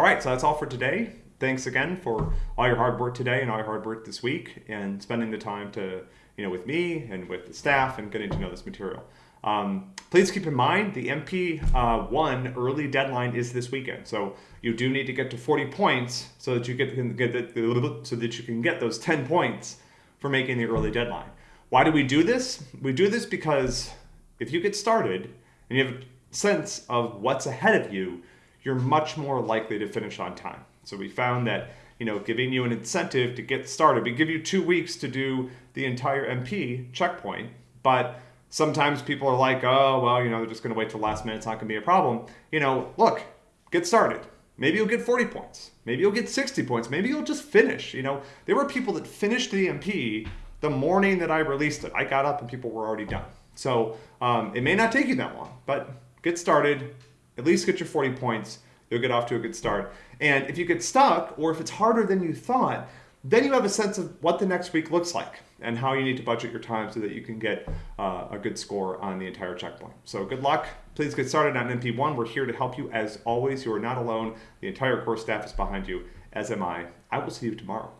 all right, so that's all for today. Thanks again for all your hard work today and all your hard work this week and spending the time to, you know, with me and with the staff and getting to know this material. Um, please keep in mind the MP1 uh, early deadline is this weekend, so you do need to get to 40 points so that you get, get the, so that you can get those 10 points for making the early deadline. Why do we do this? We do this because if you get started and you have a sense of what's ahead of you, you're much more likely to finish on time. So we found that you know giving you an incentive to get started, we give you two weeks to do the entire MP checkpoint, but sometimes people are like, oh, well, you know, they're just going to wait till last minute. It's not going to be a problem. You know, look, get started. Maybe you'll get 40 points. Maybe you'll get 60 points. Maybe you'll just finish. You know, there were people that finished the MP the morning that I released it. I got up and people were already done. So um, it may not take you that long, but get started. At least get your 40 points. You'll get off to a good start. And if you get stuck, or if it's harder than you thought, then you have a sense of what the next week looks like and how you need to budget your time so that you can get uh, a good score on the entire checkpoint. So good luck. Please get started on MP1. We're here to help you as always. You are not alone. The entire course staff is behind you, as am I. I will see you tomorrow.